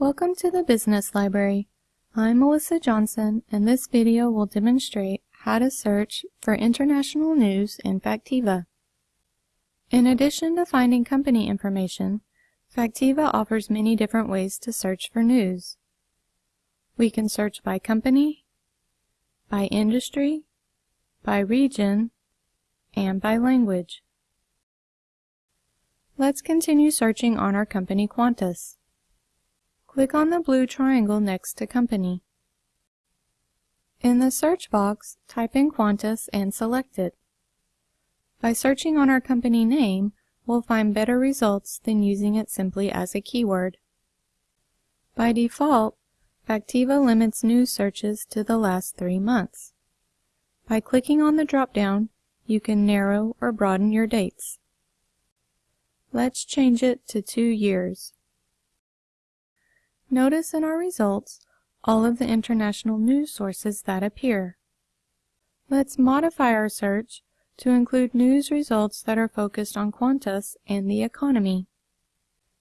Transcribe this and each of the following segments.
Welcome to the Business Library. I'm Melissa Johnson and this video will demonstrate how to search for international news in Factiva. In addition to finding company information, Factiva offers many different ways to search for news. We can search by company, by industry, by region, and by language. Let's continue searching on our company Qantas. Click on the blue triangle next to Company. In the search box, type in Qantas and select it. By searching on our company name, we'll find better results than using it simply as a keyword. By default, Factiva limits news searches to the last three months. By clicking on the drop-down, you can narrow or broaden your dates. Let's change it to two years. Notice in our results all of the international news sources that appear. Let's modify our search to include news results that are focused on Qantas and the economy.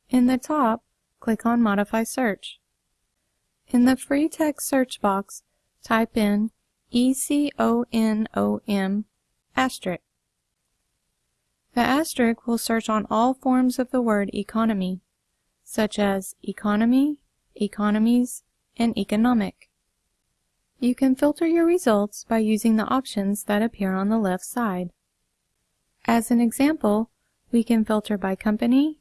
In the top, click on Modify Search. In the free text search box, type in ECONOM asterisk. The asterisk will search on all forms of the word economy, such as economy, economies, and economic. You can filter your results by using the options that appear on the left side. As an example, we can filter by company,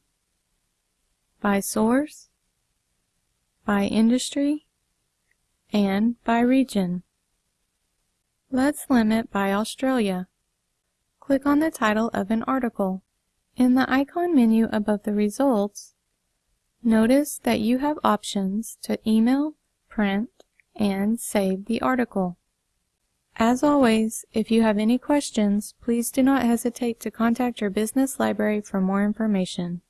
by source, by industry, and by region. Let's limit by Australia. Click on the title of an article. In the icon menu above the results, Notice that you have options to email, print, and save the article. As always, if you have any questions, please do not hesitate to contact your business library for more information.